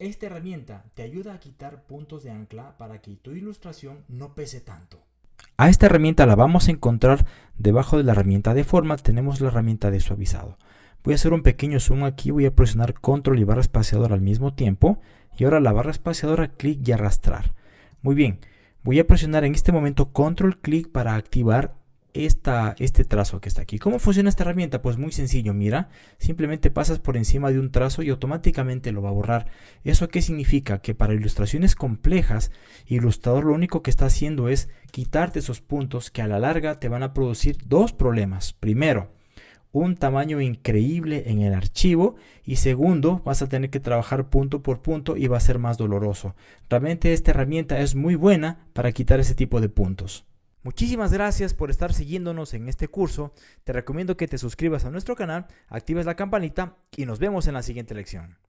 Esta herramienta te ayuda a quitar puntos de ancla para que tu ilustración no pese tanto. A esta herramienta la vamos a encontrar debajo de la herramienta de forma, tenemos la herramienta de suavizado. Voy a hacer un pequeño zoom aquí, voy a presionar control y barra espaciadora al mismo tiempo. Y ahora la barra espaciadora, clic y arrastrar. Muy bien, voy a presionar en este momento control clic para activar esta, este trazo que está aquí. ¿Cómo funciona esta herramienta? Pues muy sencillo, mira, simplemente pasas por encima de un trazo y automáticamente lo va a borrar. ¿Eso qué significa? Que para ilustraciones complejas, Ilustrador lo único que está haciendo es quitarte esos puntos que a la larga te van a producir dos problemas. Primero, un tamaño increíble en el archivo y segundo vas a tener que trabajar punto por punto y va a ser más doloroso. Realmente esta herramienta es muy buena para quitar ese tipo de puntos. Muchísimas gracias por estar siguiéndonos en este curso. Te recomiendo que te suscribas a nuestro canal, actives la campanita y nos vemos en la siguiente lección.